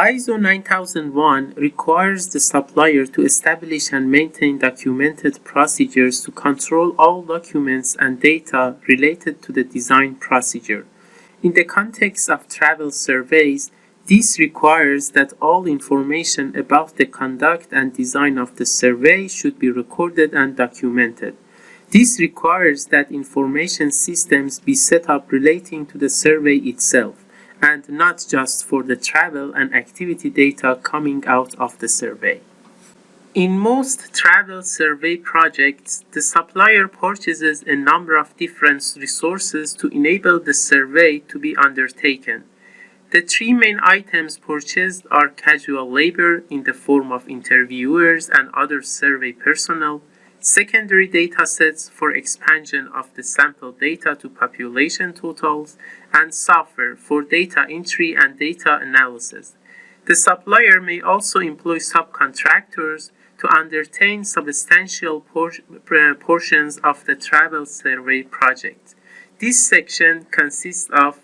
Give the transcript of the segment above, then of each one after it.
ISO 9001 requires the supplier to establish and maintain documented procedures to control all documents and data related to the design procedure. In the context of travel surveys, this requires that all information about the conduct and design of the survey should be recorded and documented. This requires that information systems be set up relating to the survey itself and not just for the travel and activity data coming out of the survey. In most travel survey projects, the supplier purchases a number of different resources to enable the survey to be undertaken. The three main items purchased are casual labor in the form of interviewers and other survey personnel, secondary data sets for expansion of the sample data to population totals, and software for data entry and data analysis. The supplier may also employ subcontractors to undertake substantial por uh, portions of the travel survey project. This section consists of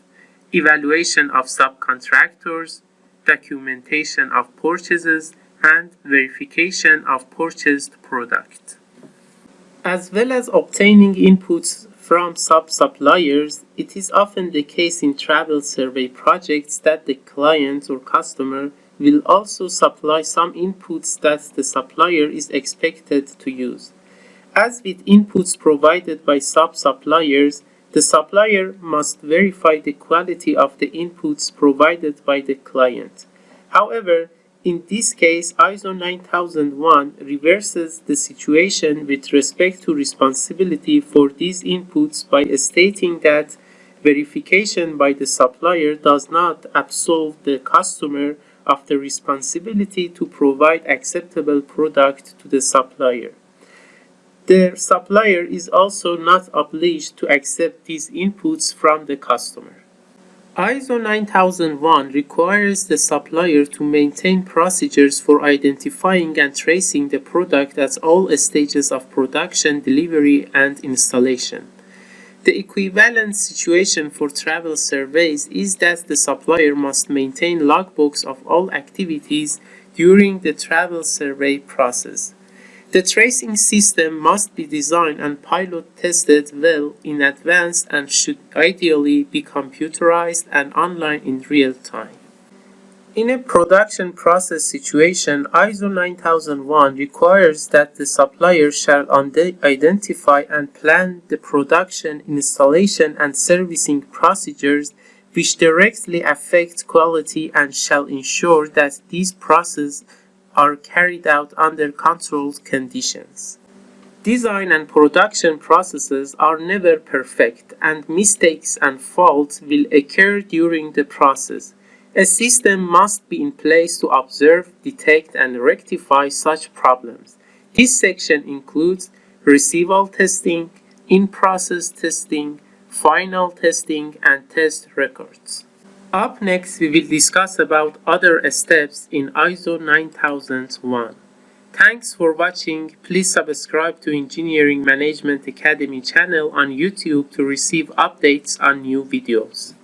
evaluation of subcontractors, documentation of purchases, and verification of purchased product as well as obtaining inputs from sub-suppliers, it is often the case in travel survey projects that the client or customer will also supply some inputs that the supplier is expected to use. As with inputs provided by sub-suppliers, the supplier must verify the quality of the inputs provided by the client. However, in this case, ISO 9001 reverses the situation with respect to responsibility for these inputs by stating that verification by the supplier does not absolve the customer of the responsibility to provide acceptable product to the supplier. The supplier is also not obliged to accept these inputs from the customer. ISO 9001 requires the supplier to maintain procedures for identifying and tracing the product at all stages of production, delivery, and installation. The equivalent situation for travel surveys is that the supplier must maintain logbooks of all activities during the travel survey process. The tracing system must be designed and pilot tested well in advance and should ideally be computerized and online in real time. In a production process situation, ISO 9001 requires that the supplier shall identify and plan the production, installation, and servicing procedures which directly affect quality and shall ensure that these processes are carried out under controlled conditions. Design and production processes are never perfect and mistakes and faults will occur during the process. A system must be in place to observe, detect, and rectify such problems. This section includes receival testing, in-process testing, final testing, and test records. Up next, we will discuss about other steps in ISO 9001. Thanks for watching. Please subscribe to Engineering Management Academy channel on YouTube to receive updates on new videos.